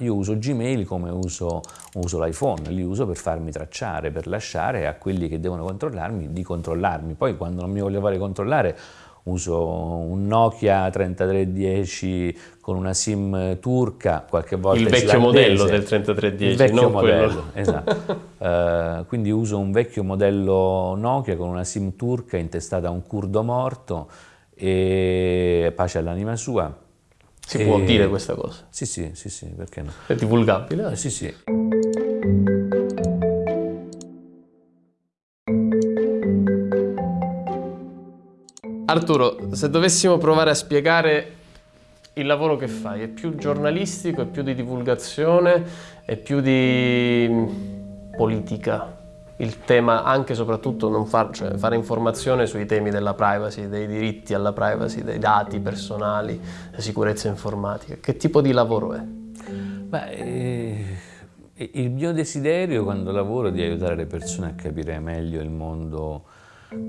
Io uso Gmail come uso, uso l'iPhone, li uso per farmi tracciare, per lasciare a quelli che devono controllarmi di controllarmi. Poi quando non mi voglio fare controllare uso un Nokia 3310 con una SIM turca, qualche volta Il vecchio modello del 3310, il vecchio modello, quello. esatto. Uh, quindi uso un vecchio modello Nokia con una SIM turca intestata a un curdo morto e pace all'anima sua si e... può dire questa cosa? Sì, sì, sì, sì, perché no? È divulgabile? Eh, sì, sì. Arturo, se dovessimo provare a spiegare il lavoro che fai, è più giornalistico, è più di divulgazione, è più di politica? Il tema anche e soprattutto non far, cioè fare informazione sui temi della privacy, dei diritti alla privacy, dei dati personali, sicurezza informatica. Che tipo di lavoro è? Beh, eh, il mio desiderio quando lavoro è di aiutare le persone a capire meglio il mondo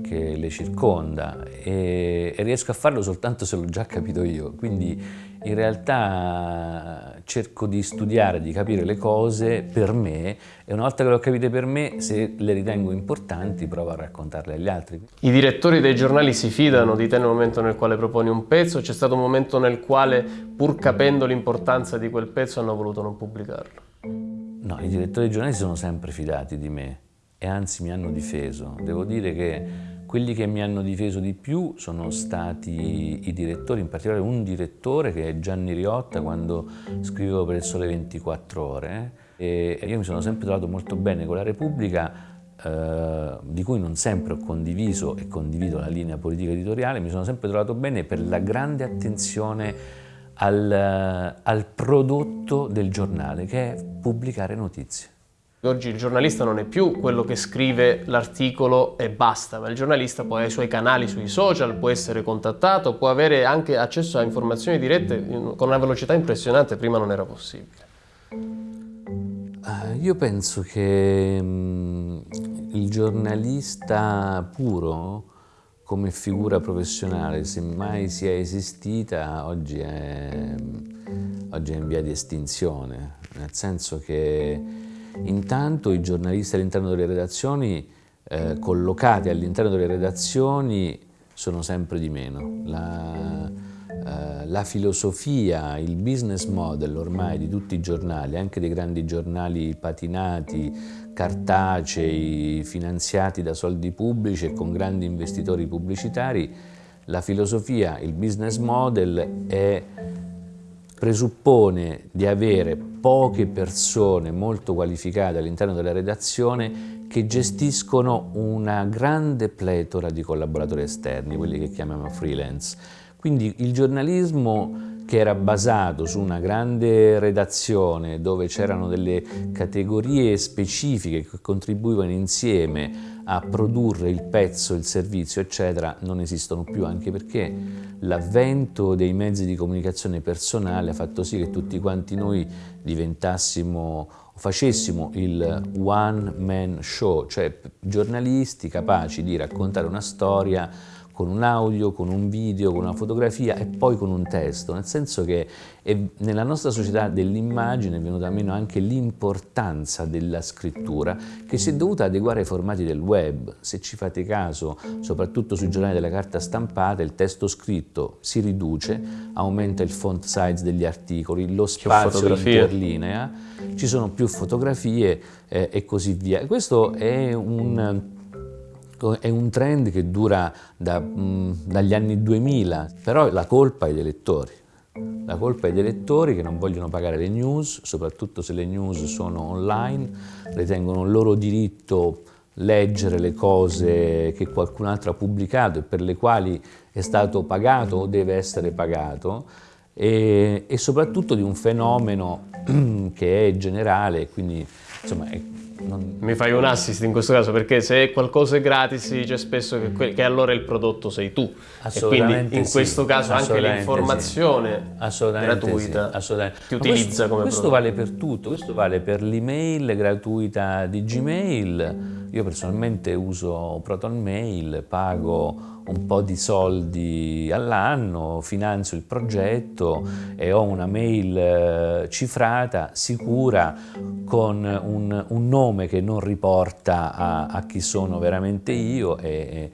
che le circonda e, e riesco a farlo soltanto se l'ho già capito io. Quindi in realtà cerco di studiare, di capire le cose per me e una volta che le ho capite per me, se le ritengo importanti, provo a raccontarle agli altri. I direttori dei giornali si fidano di te nel momento nel quale proponi un pezzo? C'è stato un momento nel quale, pur capendo l'importanza di quel pezzo, hanno voluto non pubblicarlo? No, i direttori dei giornali si sono sempre fidati di me e anzi mi hanno difeso. Devo dire che quelli che mi hanno difeso di più sono stati i direttori, in particolare un direttore che è Gianni Riotta quando scrivevo per il Sole 24 Ore e io mi sono sempre trovato molto bene con la Repubblica eh, di cui non sempre ho condiviso e condivido la linea politica editoriale, mi sono sempre trovato bene per la grande attenzione al, al prodotto del giornale che è pubblicare notizie. Oggi il giornalista non è più quello che scrive l'articolo e basta, ma il giornalista poi ha i suoi canali sui social, può essere contattato, può avere anche accesso a informazioni dirette con una velocità impressionante, prima non era possibile. Uh, io penso che um, il giornalista puro come figura professionale, se mai sia esistita, oggi è, oggi è in via di estinzione, nel senso che Intanto i giornalisti all'interno delle redazioni, eh, collocati all'interno delle redazioni, sono sempre di meno. La, eh, la, filosofia, il business model ormai di tutti i giornali, anche dei grandi giornali patinati, cartacei, finanziati da soldi pubblici e con grandi investitori pubblicitari, la filosofia, il business model è presuppone di avere poche persone molto qualificate all'interno della redazione che gestiscono una grande pletora di collaboratori esterni, quelli che chiamiamo freelance. Quindi il giornalismo che era basato su una grande redazione dove c'erano delle categorie specifiche che contribuivano insieme a produrre il pezzo, il servizio, eccetera, non esistono più, anche perché l'avvento dei mezzi di comunicazione personale ha fatto sì che tutti quanti noi diventassimo facessimo il one man show, cioè giornalisti capaci di raccontare una storia con un audio, con un video, con una fotografia e poi con un testo, nel senso che nella nostra società dell'immagine è venuta meno anche l'importanza della scrittura che si è dovuta adeguare ai formati del web. Se ci fate caso, soprattutto sui giornali della carta stampata, il testo scritto si riduce, aumenta il font size degli articoli, lo spazio interlinea, ci sono più fotografie eh, e così via. Questo è un è un trend che dura da, mh, dagli anni 2000, però la colpa è dei lettori. La colpa è dei lettori che non vogliono pagare le news, soprattutto se le news sono online, ritengono il loro diritto leggere le cose che qualcun altro ha pubblicato e per le quali è stato pagato o deve essere pagato e, e soprattutto di un fenomeno che è generale, quindi insomma è non... Mi fai un assist in questo caso perché se qualcosa è gratis si dice spesso che, che allora il prodotto sei tu e quindi in sì. questo caso anche l'informazione sì. gratuita sì. ti utilizza questo, come questo prodotto. vale per tutto, questo vale per l'email gratuita di Gmail, io personalmente uso Proton Mail, pago un po' di soldi all'anno, finanzio il progetto e ho una mail eh, cifrata, sicura, con un, un nome che non riporta a, a, chi sono veramente io e,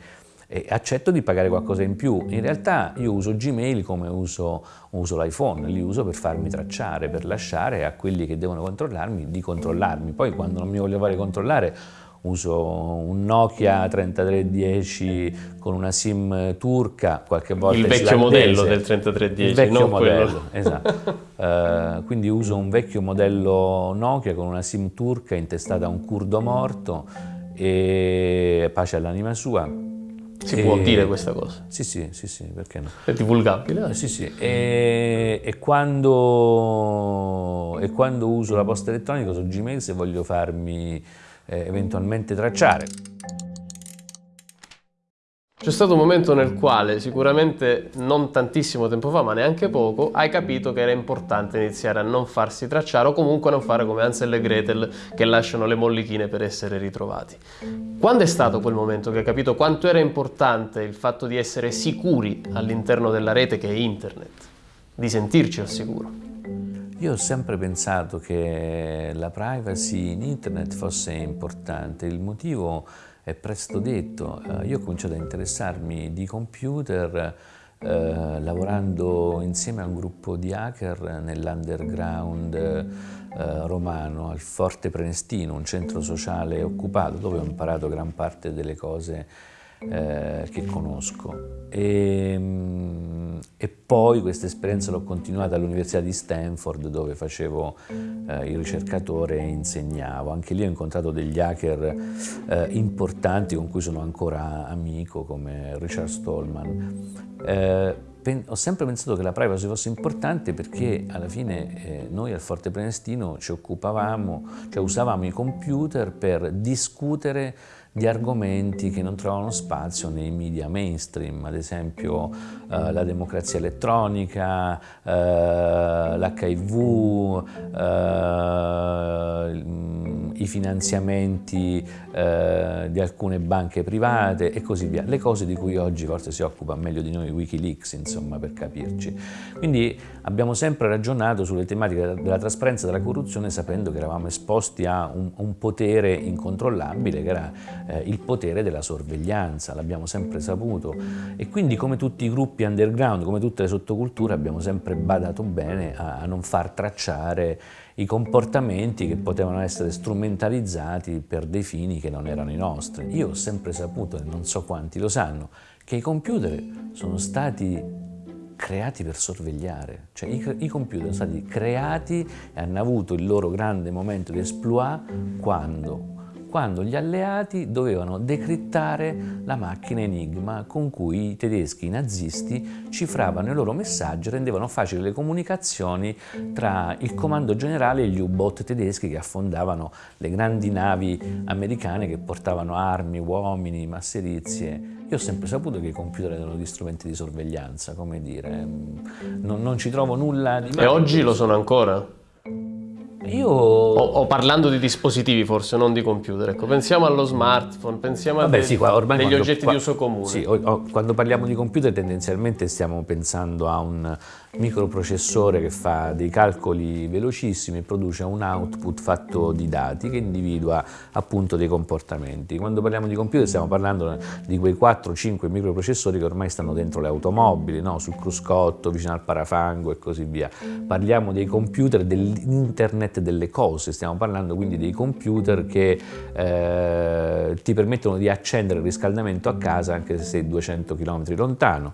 e, accetto di pagare qualcosa in più. In realtà io uso Gmail come uso, uso l'iPhone, li uso per farmi tracciare, per lasciare a quelli che devono controllarmi di controllarmi. Poi quando non mi voglio fare controllare uso un Nokia 3310 con una SIM turca, qualche volta Il vecchio modello del 3310, il vecchio modello, esatto. uh, quindi uso un vecchio modello Nokia con una SIM turca intestata a un curdo morto e pace all'anima sua. Si e... può dire questa cosa? Sì, sì, sì, sì, perché no? È divulgabile? Eh, sì, sì. E, e, quando, e quando uso la posta elettronica su Gmail se voglio farmi eh, eventualmente tracciare. C'è stato un momento nel quale, sicuramente non tantissimo tempo fa, ma neanche poco, hai capito che era importante iniziare a non farsi tracciare o comunque non fare come Ansel e Gretel che lasciano le mollichine per essere ritrovati. Quando è stato quel momento che hai capito quanto era importante il fatto di essere sicuri all'interno della rete che è internet, di sentirci al sicuro? Io ho sempre pensato che la privacy in internet fosse importante, il motivo è presto detto, eh, io ho cominciato a interessarmi di computer eh, lavorando insieme a un gruppo di hacker nell'underground eh, romano, al Forte Prenestino, un centro sociale occupato dove ho imparato gran parte delle cose eh, che conosco. E, mm, e poi questa esperienza l'ho continuata all'Università di Stanford dove facevo eh, il ricercatore e insegnavo. Anche lì ho incontrato degli hacker eh, importanti con cui sono ancora amico come Richard Stallman. Eh, ho sempre pensato che la privacy fosse importante perché alla fine eh, noi al Forte Prenestino ci occupavamo, cioè usavamo i computer per discutere di argomenti che non trovano spazio nei media mainstream, ad esempio eh, la democrazia elettronica, eh, l'HIV, eh, i finanziamenti eh, di alcune banche private e così via, le cose di cui oggi forse si occupa meglio di noi Wikileaks, insomma, per capirci. Quindi abbiamo sempre ragionato sulle tematiche della trasparenza e della corruzione sapendo che eravamo esposti a un, un potere incontrollabile che era eh, il potere della sorveglianza, l'abbiamo sempre saputo e quindi come tutti i gruppi underground, come tutte le sottoculture abbiamo sempre badato bene a, a non far tracciare i comportamenti che potevano essere strumentalizzati per dei fini che non erano i nostri. Io ho sempre saputo, e non so quanti lo sanno, che i computer sono stati creati per sorvegliare, cioè i, i, computer sono stati creati e hanno avuto il loro grande momento di exploit quando quando gli alleati dovevano decrittare la macchina Enigma con cui i tedeschi nazisti cifravano i loro messaggi e rendevano facili le comunicazioni tra il comando generale e gli U-boat tedeschi che affondavano le grandi navi americane che portavano armi, uomini, masserizie. Io ho sempre saputo che i computer erano gli strumenti di sorveglianza, come dire, non, non ci trovo nulla di. E oggi lo sono ancora? Io... O, o, parlando di dispositivi forse, non di computer, ecco, pensiamo allo smartphone, pensiamo Vabbè, a sì, qua, degli quando, oggetti qua, di uso comune. Sì, o, o, quando parliamo di computer tendenzialmente stiamo pensando a un microprocessore che fa dei calcoli velocissimi e produce un output fatto di dati che individua appunto dei comportamenti. Quando parliamo di computer stiamo parlando di quei 4-5 microprocessori che ormai stanno dentro le automobili, no? sul cruscotto, vicino al parafango e così via. Parliamo dei computer dell'internet delle cose, stiamo parlando quindi dei computer che eh, ti permettono di accendere il riscaldamento a casa anche se sei 200 km lontano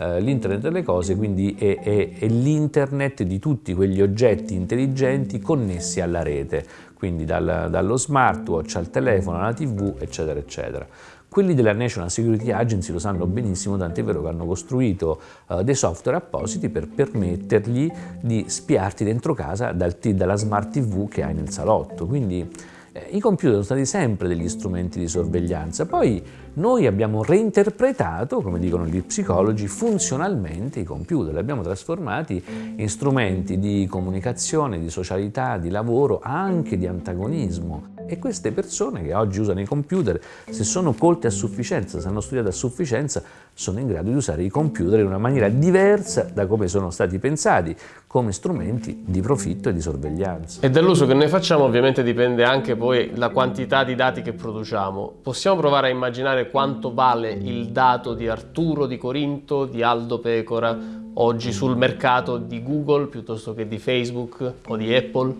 eh, l'internet delle cose quindi è, è, è l'internet di tutti quegli oggetti intelligenti connessi alla rete, quindi dal, dallo smartwatch al telefono, alla tv, eccetera, eccetera. Quelli della National Security Agency lo sanno benissimo, tant'è vero che hanno costruito uh, dei software appositi per permettergli di spiarti dentro casa dal, dalla smart TV che hai nel salotto. Quindi Eh, I computer sono stati sempre degli strumenti di sorveglianza, poi noi abbiamo reinterpretato, come dicono gli psicologi, funzionalmente i computer, li abbiamo trasformati in strumenti di comunicazione, di socialità, di lavoro, anche di antagonismo. E queste persone che oggi usano i computer, se sono colte a sufficienza, se hanno studiato a sufficienza, sono in grado di usare i computer in una maniera diversa da come sono stati pensati, come strumenti di profitto e di sorveglianza. E dall'uso che noi facciamo ovviamente dipende anche poi la quantità di dati che produciamo. Possiamo provare a immaginare quanto vale il dato di Arturo di Corinto, di Aldo Pecora, oggi sul mercato di Google piuttosto che di Facebook o di Apple?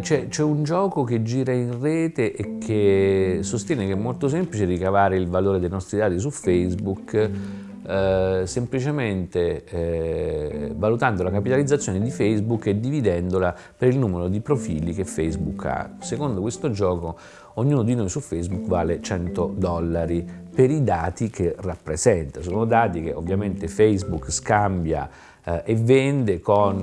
C'è, un gioco che gira in rete e che sostiene che è molto semplice ricavare il valore dei nostri dati su Facebook eh, semplicemente eh, valutando la capitalizzazione di Facebook e dividendola per il numero di profili che Facebook ha. Secondo questo gioco ognuno di noi su Facebook vale 100 dollari per i dati che rappresenta. Sono dati che ovviamente Facebook scambia eh, e vende con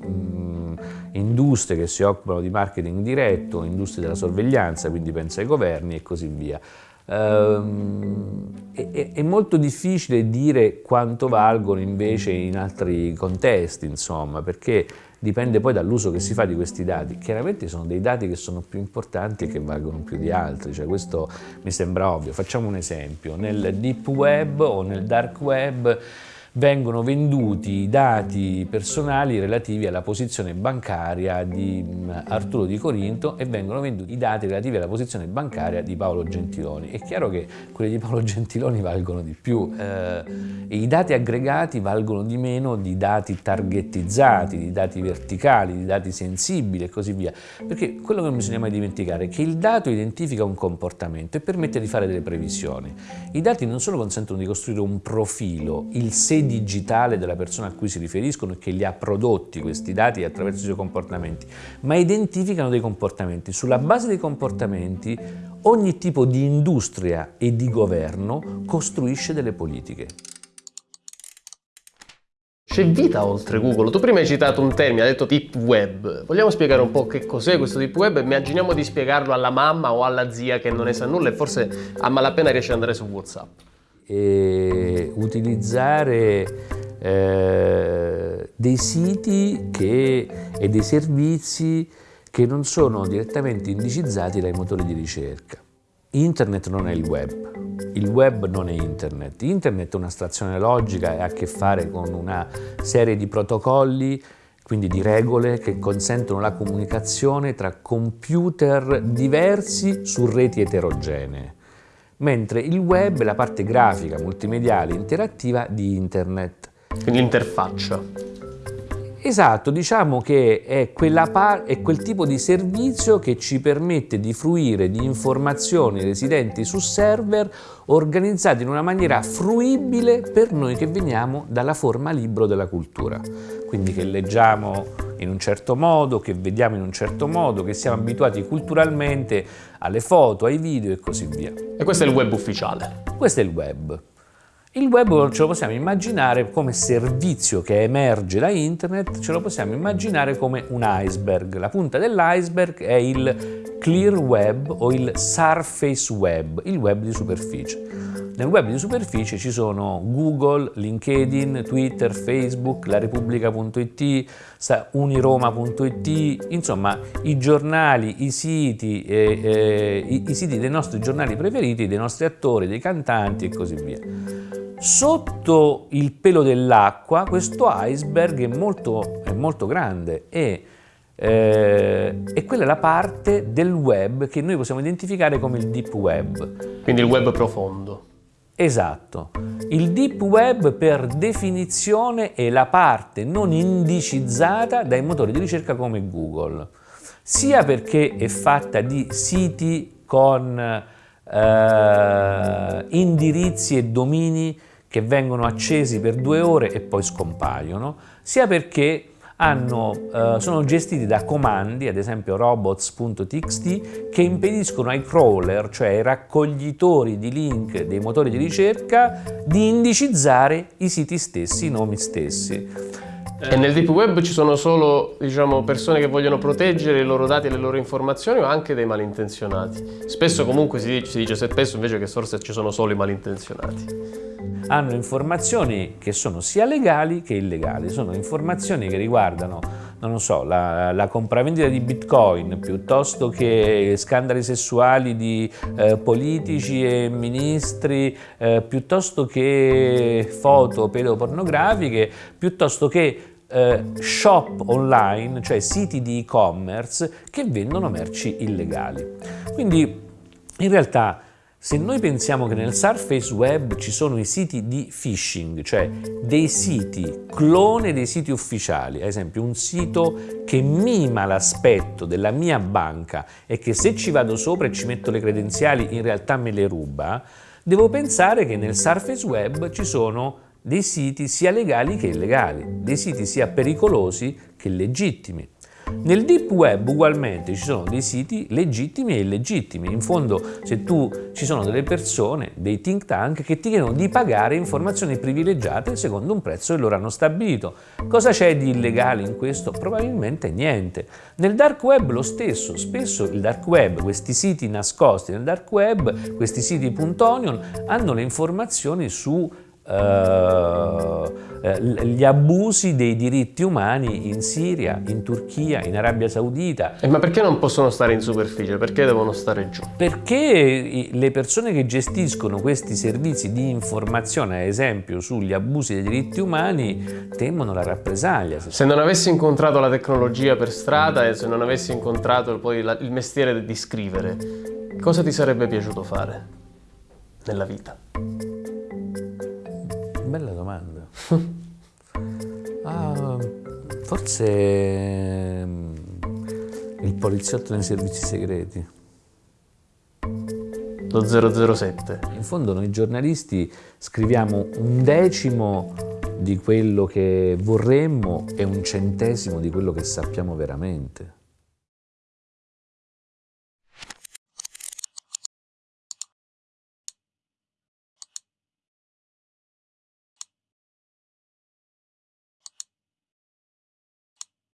mh, mm, industrie che si occupano di marketing diretto, industrie della sorveglianza, quindi pensa ai governi e così via. Um, è, è, molto difficile dire quanto valgono invece in altri contesti, insomma, perché dipende poi dall'uso che si fa di questi dati. Chiaramente sono dei dati che sono più importanti e che valgono più di altri, cioè questo mi sembra ovvio. Facciamo un esempio, nel deep web o nel dark web vengono venduti i dati personali relativi alla posizione bancaria di mm, Arturo di Corinto e vengono venduti i dati relativi alla posizione bancaria di Paolo Gentiloni. È chiaro che quelli di Paolo Gentiloni valgono di più, eh, i dati aggregati valgono di meno di dati targetizzati, di dati verticali, di dati sensibili e così via, perché quello che non bisogna mai dimenticare è che il dato identifica un comportamento e permette di fare delle previsioni. I dati non solo consentono di costruire un profilo, il segno digitale della persona a cui si riferiscono e che li ha prodotti questi dati attraverso i suoi comportamenti, ma identificano dei comportamenti. Sulla base dei comportamenti ogni tipo di industria e di governo costruisce delle politiche. C'è vita oltre Google. Tu prima hai citato un termine, hai detto deep web. Vogliamo spiegare un po' che cos'è questo deep web? Immaginiamo di spiegarlo alla mamma o alla zia che non ne sa nulla e forse a malapena riesce ad andare su WhatsApp e utilizzare eh, dei siti che, e dei servizi che non sono direttamente indicizzati dai motori di ricerca. Internet non è il web, il web non è internet. Internet è un'astrazione logica e ha a che fare con una serie di protocolli, quindi di regole che consentono la comunicazione tra computer diversi su reti eterogenee mentre il web è la parte grafica, multimediale, interattiva di internet. Quindi l'interfaccia. Esatto, diciamo che è, è, quel tipo di servizio che ci permette di fruire di informazioni residenti su server organizzati in una maniera fruibile per noi che veniamo dalla forma libro della cultura. Quindi che leggiamo in un certo modo, che vediamo in un certo modo, che siamo abituati culturalmente alle foto, ai video e così via. E questo è il web ufficiale? Questo è il web. Il web ce lo possiamo immaginare come servizio che emerge da internet, ce lo possiamo immaginare come un iceberg. La punta dell'iceberg è il clear web o il surface web, il web di superficie. Nel web di superficie ci sono Google, LinkedIn, Twitter, Facebook, larepubblica.it, uniroma.it, insomma i giornali, i siti, eh, eh, i, i siti dei nostri giornali preferiti, dei nostri attori, dei cantanti e così via. Sotto il pelo dell'acqua questo iceberg è molto, è molto grande e, eh, e quella è la parte del web che noi possiamo identificare come il deep web. Quindi il web profondo. Esatto. Il deep web per definizione è la parte non indicizzata dai motori di ricerca come Google, sia perché è fatta di siti con eh, indirizzi e domini che vengono accesi per due ore e poi scompaiono, sia perché hanno, eh, sono gestiti da comandi, ad esempio robots.txt, che impediscono ai crawler, cioè ai raccoglitori di link dei motori di ricerca, di indicizzare i siti stessi, i nomi stessi. E nel deep web ci sono solo diciamo, persone che vogliono proteggere i loro dati e le loro informazioni o anche dei malintenzionati? Spesso comunque si dice, si dice spesso invece che forse ci sono solo i malintenzionati hanno informazioni che sono sia legali che illegali, sono informazioni che riguardano, non so, la, la compravendita di bitcoin piuttosto che scandali sessuali di eh, politici e ministri, eh, piuttosto che foto pedopornografiche, piuttosto che eh, shop online, cioè siti di e-commerce che vendono merci illegali. Quindi in realtà se noi pensiamo che nel Surface Web ci sono i siti di phishing, cioè dei siti clone dei siti ufficiali, ad esempio un sito che mima l'aspetto della mia banca e che se ci vado sopra e ci metto le credenziali in realtà me le ruba, devo pensare che nel Surface Web ci sono dei siti sia legali che illegali, dei siti sia pericolosi che legittimi. Nel deep web ugualmente ci sono dei siti legittimi e illegittimi. In fondo se tu ci sono delle persone, dei think tank che ti chiedono di pagare informazioni privilegiate secondo un prezzo che loro hanno stabilito. Cosa c'è di illegale in questo? Probabilmente niente. Nel dark web lo stesso, spesso il dark web, questi siti nascosti nel dark web, questi siti .onion hanno le informazioni su Uh, gli abusi dei diritti umani in Siria, in Turchia, in Arabia Saudita. Eh, ma perché non possono stare in superficie? Perché devono stare giù? Perché le persone che gestiscono questi servizi di informazione, ad esempio sugli abusi dei diritti umani, temono la rappresaglia. Se non avessi incontrato la tecnologia per strada e se non avessi incontrato poi la, il mestiere di scrivere, cosa ti sarebbe piaciuto fare nella vita? Bella domanda. ah, forse mm, il poliziotto nei servizi segreti. Lo 007. In fondo noi giornalisti scriviamo un decimo di quello che vorremmo e un centesimo di quello che sappiamo veramente.